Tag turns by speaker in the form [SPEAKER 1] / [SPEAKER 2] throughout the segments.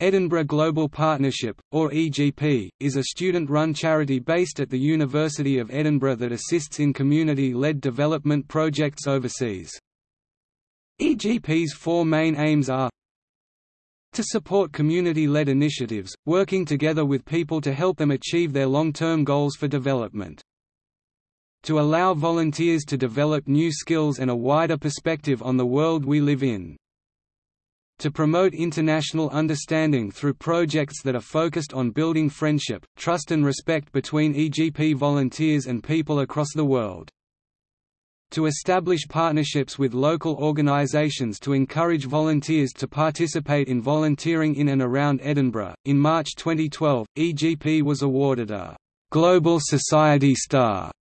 [SPEAKER 1] Edinburgh Global Partnership, or EGP, is a student-run charity based at the University of Edinburgh that assists in community-led development projects overseas. EGP's four main aims are to support community-led initiatives, working together with people to help them achieve their long-term goals for development. To allow volunteers to develop new skills and a wider perspective on the world we live in to promote international understanding through projects that are focused on building friendship, trust and respect between EGP volunteers and people across the world. To establish partnerships with local organisations to encourage volunteers to participate in volunteering in and around Edinburgh. In March 2012, EGP was awarded a Global Society Star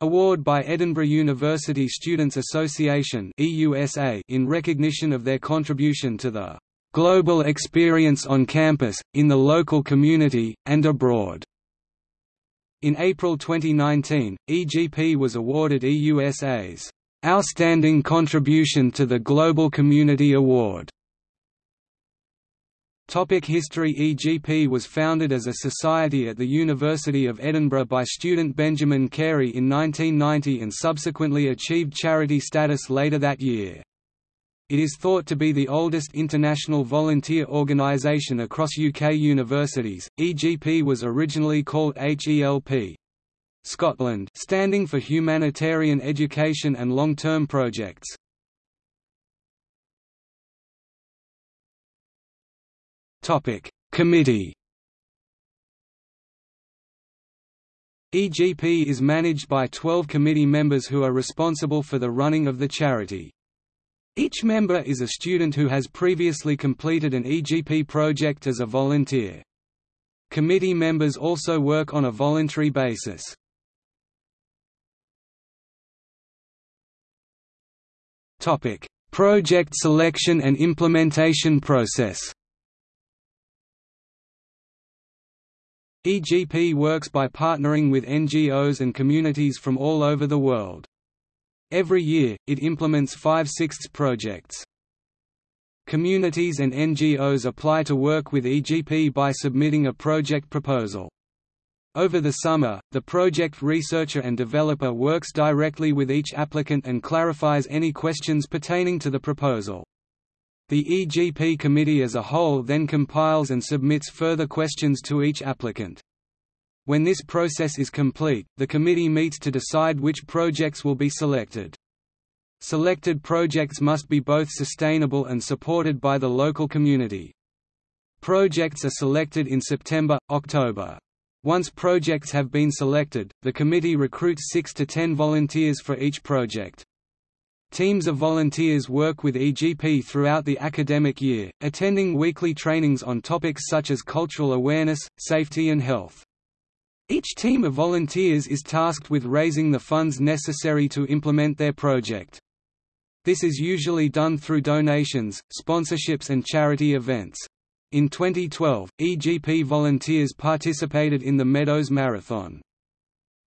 [SPEAKER 1] Award by Edinburgh University Students Association in recognition of their contribution to the "...global experience on campus, in the local community, and abroad." In April 2019, EGP was awarded EUSA's "...outstanding contribution to the Global Community Award." Topic History EGP was founded as a society at the University of Edinburgh by student Benjamin Carey in 1990 and subsequently achieved charity status later that year. It is thought to be the oldest international volunteer organisation across UK universities. EGP was originally called HELP Scotland, standing for Humanitarian Education and Long-Term Projects. Topic: Committee. EGP is managed by 12 committee members who are responsible for the running of the charity. Each member is a student who has previously completed an EGP project as a volunteer. Committee members also work on a voluntary basis. Project selection and implementation process EGP works by partnering with NGOs and communities from all over the world. Every year, it implements five-sixths projects. Communities and NGOs apply to work with EGP by submitting a project proposal. Over the summer, the project researcher and developer works directly with each applicant and clarifies any questions pertaining to the proposal. The EGP committee as a whole then compiles and submits further questions to each applicant. When this process is complete, the committee meets to decide which projects will be selected. Selected projects must be both sustainable and supported by the local community. Projects are selected in September, October. Once projects have been selected, the committee recruits 6 to 10 volunteers for each project. Teams of volunteers work with EGP throughout the academic year, attending weekly trainings on topics such as cultural awareness, safety and health. Each team of volunteers is tasked with raising the funds necessary to implement their project. This is usually done through donations, sponsorships and charity events. In 2012, EGP volunteers participated in the Meadows Marathon.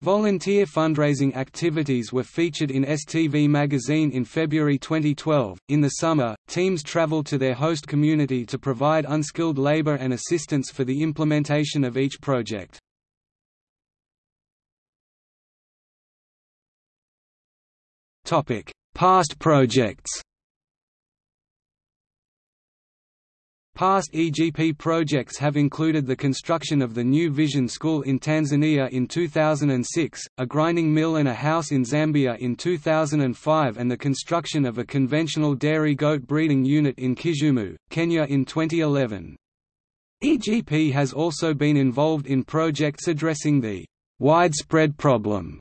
[SPEAKER 1] Volunteer fundraising activities were featured in STV magazine in February 2012. In the summer, teams travel to their host community to provide unskilled labor and assistance for the implementation of each project. Topic: Past projects. Past EGP projects have included the construction of the new Vision School in Tanzania in 2006, a grinding mill and a house in Zambia in 2005 and the construction of a conventional dairy goat breeding unit in Kisumu, Kenya in 2011. EGP has also been involved in projects addressing the widespread problem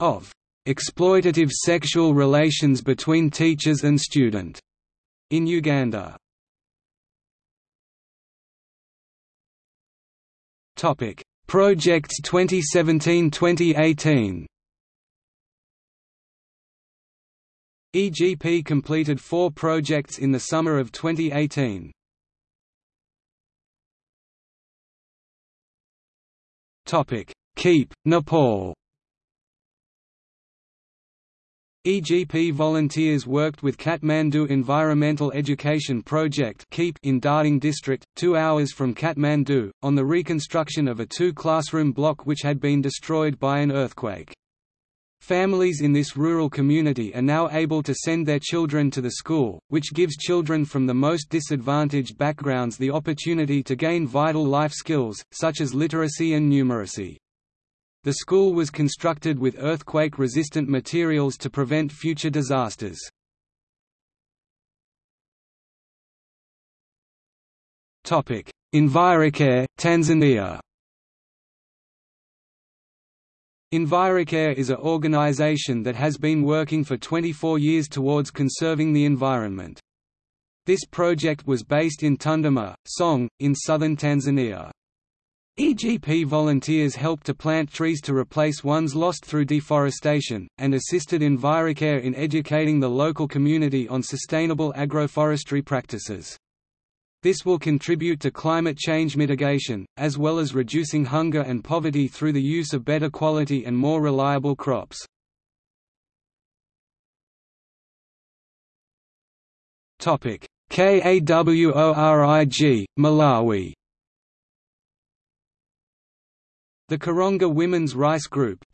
[SPEAKER 1] of exploitative sexual relations between teachers and student in Uganda. Topic: Projects 2017-2018. EGP completed four projects in the summer of 2018. Topic: Keep, Nepal. EGP volunteers worked with Kathmandu Environmental Education Project in Dhading district, two hours from Kathmandu, on the reconstruction of a two-classroom block which had been destroyed by an earthquake. Families in this rural community are now able to send their children to the school, which gives children from the most disadvantaged backgrounds the opportunity to gain vital life skills, such as literacy and numeracy. The school was constructed with earthquake-resistant materials to prevent future disasters. Envirocare, Tanzania Envirocare is a organization that has been working for 24 years towards conserving the environment. This project was based in Tunduma, Songwe, in southern Tanzania. EGP volunteers helped to plant trees to replace ones lost through deforestation, and assisted Envirocare in educating the local community on sustainable agroforestry practices. This will contribute to climate change mitigation, as well as reducing hunger and poverty through the use of better quality and more reliable crops. KAWORIG, Malawi The Karonga Women's Rice Group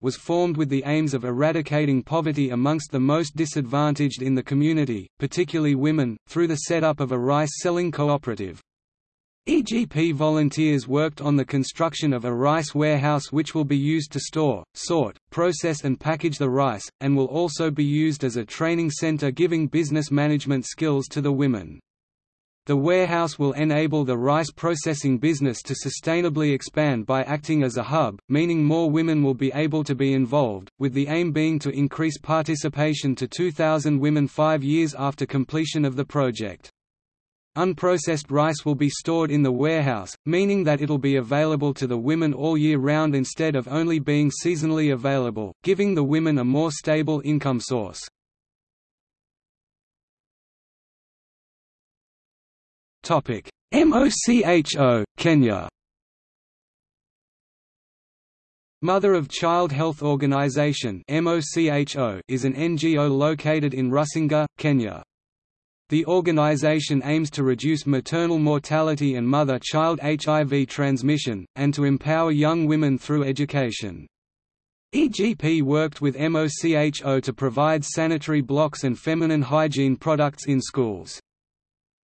[SPEAKER 1] was formed with the aims of eradicating poverty amongst the most disadvantaged in the community, particularly women, through the setup of a rice-selling cooperative. EGP volunteers worked on the construction of a rice warehouse which will be used to store, sort, process and package the rice, and will also be used as a training center giving business management skills to the women. The warehouse will enable the rice processing business to sustainably expand by acting as a hub, meaning more women will be able to be involved, with the aim being to increase participation to 2,000 women five years after completion of the project. Unprocessed rice will be stored in the warehouse, meaning that it'll be available to the women all year round instead of only being seasonally available, giving the women a more stable income source. Topic: MOCHO, Kenya. Mother of Child Health Organization (MOCHO) is an NGO located in Rusinga, Kenya. The organization aims to reduce maternal mortality and mother-child HIV transmission, and to empower young women through education. EGP worked with MOCHO to provide sanitary blocks and feminine hygiene products in schools.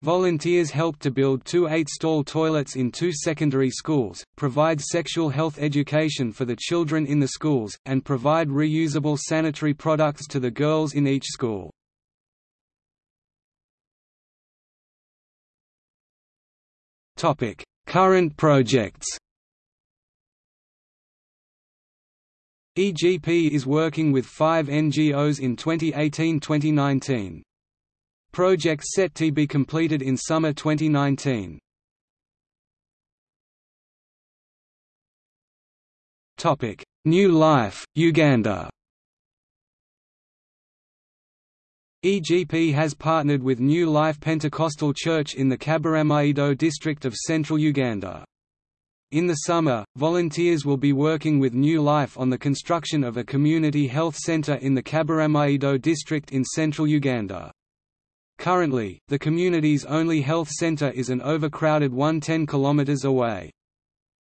[SPEAKER 1] Volunteers helped to build two eight-stall toilets in two secondary schools, provide sexual health education for the children in the schools, and provide reusable sanitary products to the girls in each school. Current projects EGP is working with five NGOs in 2018–2019. Project set to be completed in summer 2019. Topic: New Life, Uganda. EGP has partnered with New Life Pentecostal Church in the Kaberamaido district of central Uganda. In the summer, volunteers will be working with New Life on the construction of a community health center in the Kaberamaido district in central Uganda. Currently, the community's only health center is an overcrowded 110 km away.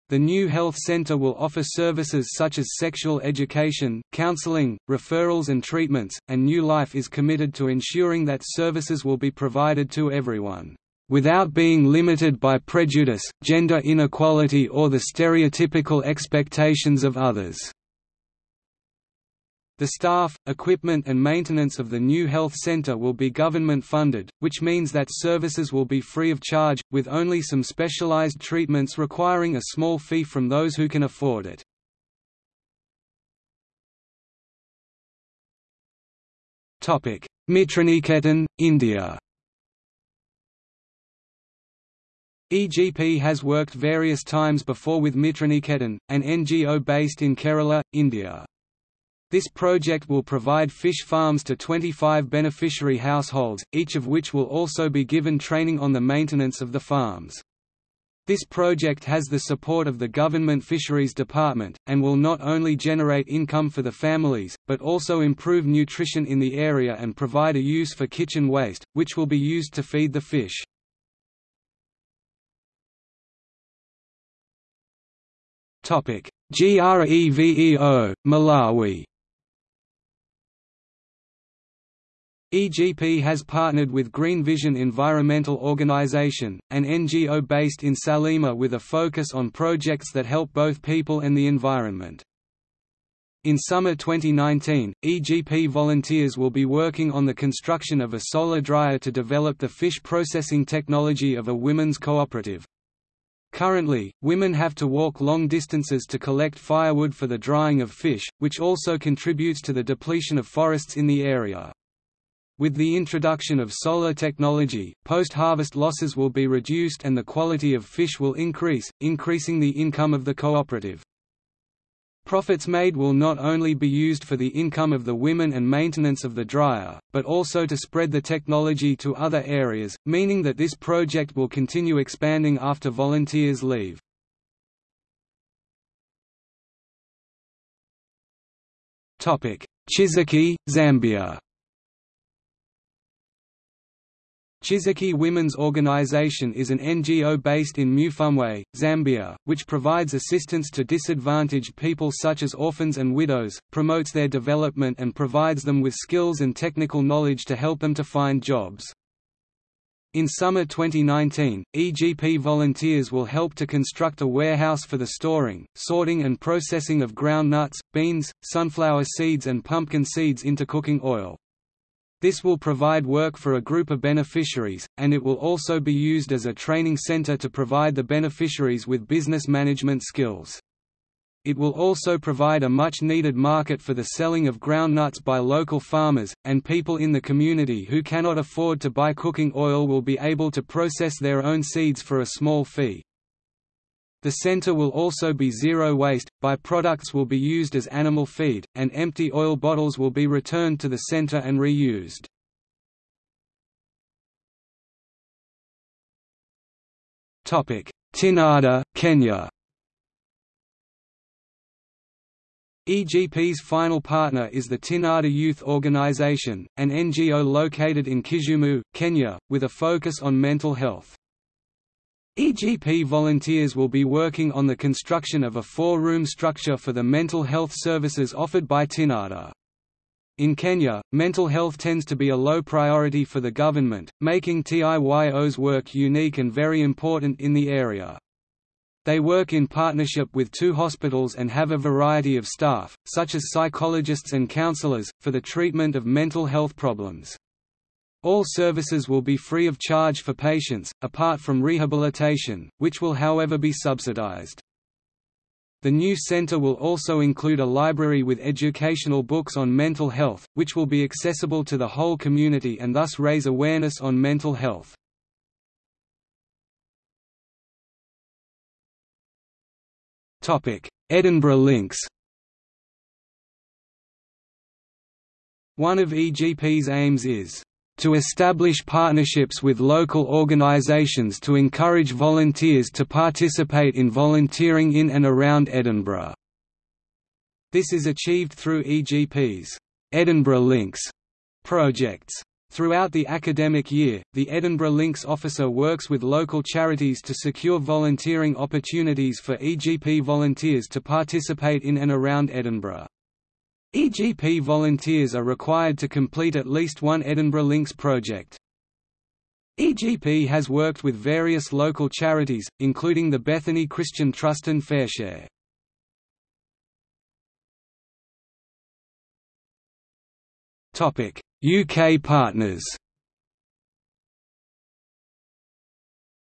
[SPEAKER 1] The new health center will offer services such as sexual education, counseling, referrals and treatments, and New Life is committed to ensuring that services will be provided to everyone, without being limited by prejudice, gender inequality or the stereotypical expectations of others. The staff, equipment and maintenance of the new health center will be government funded, which means that services will be free of charge, with only some specialized treatments requiring a small fee from those who can afford it. Mitraniketan, India EGP has worked various times before with Mitraniketan, an NGO based in Kerala, India. This project will provide fish farms to 25 beneficiary households, each of which will also be given training on the maintenance of the farms. This project has the support of the Government Fisheries Department, and will not only generate income for the families, but also improve nutrition in the area and provide a use for kitchen waste, which will be used to feed the fish. GREVEO, Malawi EGP has partnered with Green Vision Environmental Organization, an NGO based in Salima with a focus on projects that help both people and the environment. In summer 2019, EGP volunteers will be working on the construction of a solar dryer to develop the fish processing technology of a women's cooperative. Currently, women have to walk long distances to collect firewood for the drying of fish, which also contributes to the depletion of forests in the area. With the introduction of solar technology, post-harvest losses will be reduced and the quality of fish will increase, increasing the income of the cooperative. Profits made will not only be used for the income of the women and maintenance of the dryer, but also to spread the technology to other areas, meaning that this project will continue expanding after volunteers leave. Chiziki, Zambia Chiziki Women's Organization is an NGO based in Mufumbwe, Zambia, which provides assistance to disadvantaged people such as orphans and widows, promotes their development and provides them with skills and technical knowledge to help them to find jobs. In summer 2019, EGP volunteers will help to construct a warehouse for the storing, sorting and processing of ground nuts, beans, sunflower seeds and pumpkin seeds into cooking oil. This will provide work for a group of beneficiaries, and it will also be used as a training center to provide the beneficiaries with business management skills. It will also provide a much-needed market for the selling of ground nuts by local farmers, and people in the community who cannot afford to buy cooking oil will be able to process their own seeds for a small fee. The center will also be zero waste, by-products will be used as animal feed, and empty oil bottles will be returned to the center and reused. Tinada, Kenya EGP's final partner is the Tinada Youth Organization, an NGO located in Kisumu, Kenya, with a focus on mental health. EGP volunteers will be working on the construction of a four-room structure for the mental health services offered by Tinada. In Kenya, mental health tends to be a low priority for the government, making TIYO's work unique and very important in the area. They work in partnership with two hospitals and have a variety of staff, such as psychologists and counselors, for the treatment of mental health problems. All services will be free of charge for patients, apart from rehabilitation, which will however be subsidized. The new center will also include a library with educational books on mental health, which will be accessible to the whole community and thus raise awareness on mental health. Edinburgh links One of EGP's aims is to establish partnerships with local organisations to encourage volunteers to participate in volunteering in and around Edinburgh. This is achieved through EGP's Edinburgh Links projects. Throughout the academic year, the Edinburgh Links officer works with local charities to secure volunteering opportunities for EGP volunteers to participate in and around Edinburgh. EGP volunteers are required to complete at least one Edinburgh Links project. EGP has worked with various local charities, including the Bethany Christian Trust and Fareshare. UK partners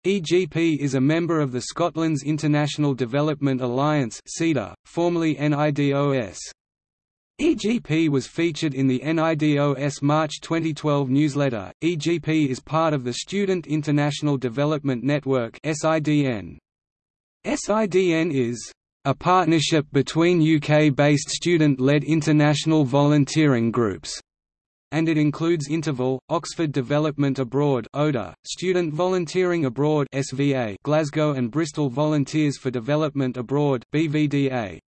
[SPEAKER 1] EGP is a member of the Scotland's International Development Alliance formerly NIDOS. EGP was featured in the NIDOS March 2012 newsletter. EGP is part of the Student International Development Network (SIDN). SIDN is a partnership between UK-based student-led international volunteering groups and it includes InterVol, Oxford Development Abroad (ODA), Student Volunteering Abroad (SVA), Glasgow and Bristol Volunteers for Development Abroad (BVDA).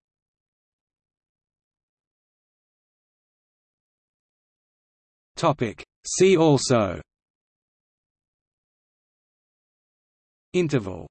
[SPEAKER 1] Topic. See also InterVol